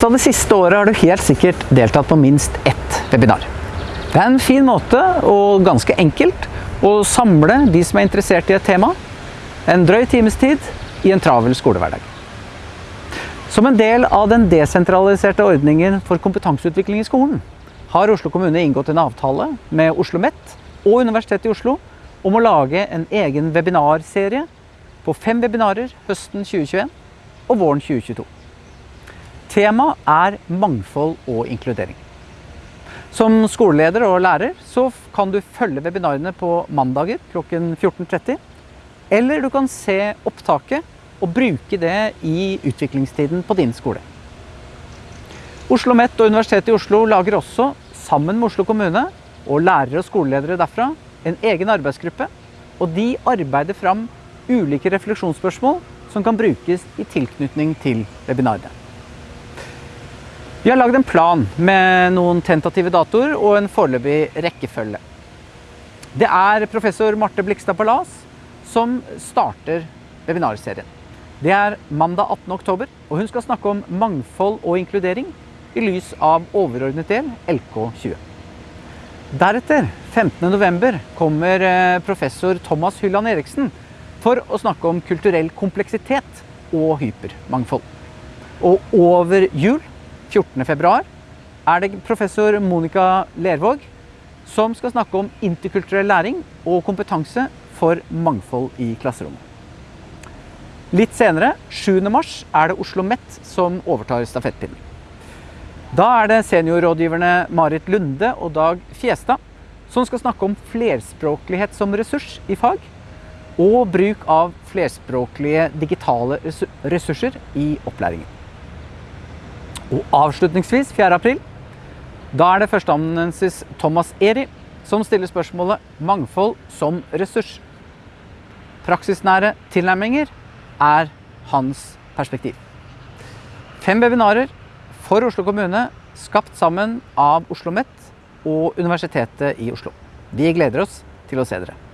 Så det siste året har du helt sikkert deltatt på minst ett webinar. Det er en fin måte, og ganske enkelt, å samle de som er interessert i et tema, en drøy times tid i en travel skolehverdag. Som en del av den desentraliserte ordningen for kompetanseutvikling i skolen, har Oslo kommune inngått en avtale med Oslo OsloMet og Universitetet i Oslo om å lage en egen webinarserie på fem webinarer høsten 2021 og våren 2022. Temaet er mangfold og inkludering. Som skoleleder og lærer så kan du følge webinarene på mandager klokken 14.30, eller du kan se opptaket og bruke det i utviklingstiden på din skole. Oslo OsloMet og Universitetet i Oslo lager også, sammen med Oslo kommune og lærere og skoleledere derfra, en egen arbeidsgruppe. Og de arbeider fram ulike refleksjonsspørsmål som kan brukes i tilknytning til webinarene. Vi har lagd en plan med noen tentative datoer og en foreløpig rekkefølge. Det er professor Marte Blikstad Palas som starter webinarserien. Det er mandag 18. oktober, og hun skal snakke om mangfold og inkludering i lys av overordnet del LK20. Deretter, 15. november, kommer eh, professor Thomas Hylland Eriksen for å snakke om kulturell kompleksitet og hypermangfold. Og over jul 14. februar er det professor Monica Lervåg som skal snakke om interkulturell læring og kompetanse for mangfold i klasserommet. Litt senere, 7. mars, er det Oslo OsloMet som overtar stafettpinnen. Da er det seniorrådgiverne Marit Lunde og Dag Fjestad som skal snakke om flerspråklighet som ressurs i fag, og bruk av flerspråklige digitale ressurser i opplæringen. Og avslutningsvis 4. april, da er det førsteamanuensis Thomas Eri som stiller spørsmålet mangfold som ressurs. Praksisnære tilnærminger er hans perspektiv. Fem webinarer for Oslo kommune, skapt sammen av Oslo OsloMet og Universitetet i Oslo. Vi gleder oss til å se dere.